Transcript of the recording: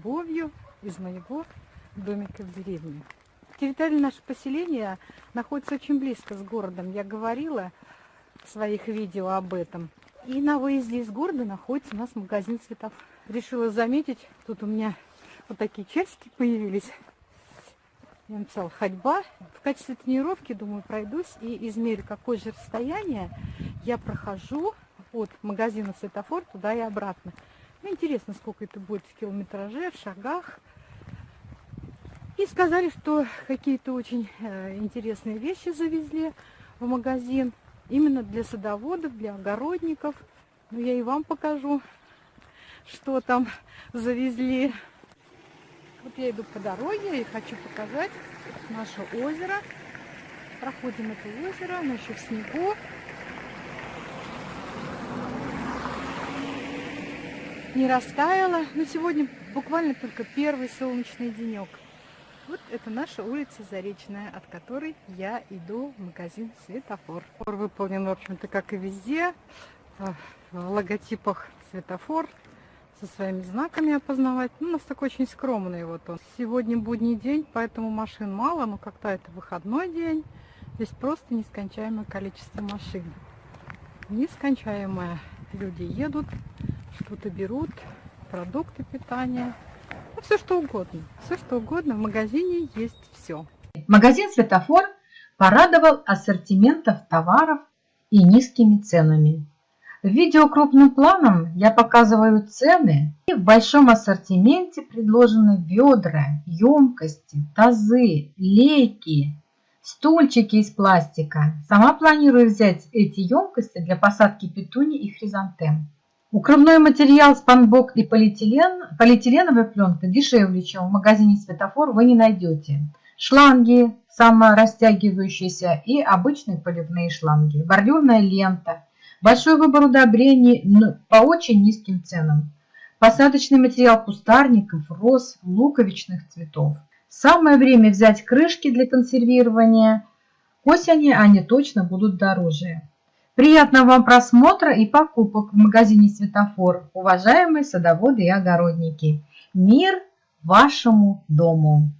любовью из моего домика в деревне. Территория нашего поселения находится очень близко с городом. Я говорила в своих видео об этом. И на выезде из города находится у нас магазин цветов. Решила заметить, тут у меня вот такие часики появились. Я написала ходьба. В качестве тренировки, думаю, пройдусь и измерю, какое же расстояние я прохожу от магазина светофор туда и обратно. Ну, интересно, сколько это будет в километраже, в шагах. И сказали, что какие-то очень э, интересные вещи завезли в магазин. Именно для садоводов, для огородников. Ну, я и вам покажу, что там завезли. Вот я иду по дороге и хочу показать наше озеро. Проходим это озеро, оно еще в снегу. Не растаяло, но сегодня буквально только первый солнечный денек. Вот это наша улица Заречная, от которой я иду в магазин Светофор. Светофор выполнен, в общем-то, как и везде, в логотипах Светофор, со своими знаками опознавать. Ну, у нас такой очень скромный вот он. Сегодня будний день, поэтому машин мало, но как-то это выходной день. Здесь просто нескончаемое количество машин. Нескончаемое. Люди едут, что-то берут, продукты питания. Ну, все что угодно. Все что угодно. В магазине есть все. Магазин «Светофор» порадовал ассортиментов товаров и низкими ценами. В видео крупным планом я показываю цены. И в большом ассортименте предложены ведра, емкости, тазы, лейки, стульчики из пластика. Сама планирую взять эти емкости для посадки петуни и хризантем. Укрывной материал спанбок и полиэтилен, полиэтиленовая пленка дешевле, чем в магазине «Светофор» вы не найдете. Шланги саморастягивающиеся и обычные поливные шланги, бордюрная лента, большой выбор удобрений по очень низким ценам, посадочный материал кустарников, роз, луковичных цветов. Самое время взять крышки для консервирования. К осени они точно будут дороже. Приятного вам просмотра и покупок в магазине «Светофор», уважаемые садоводы и огородники. Мир вашему дому!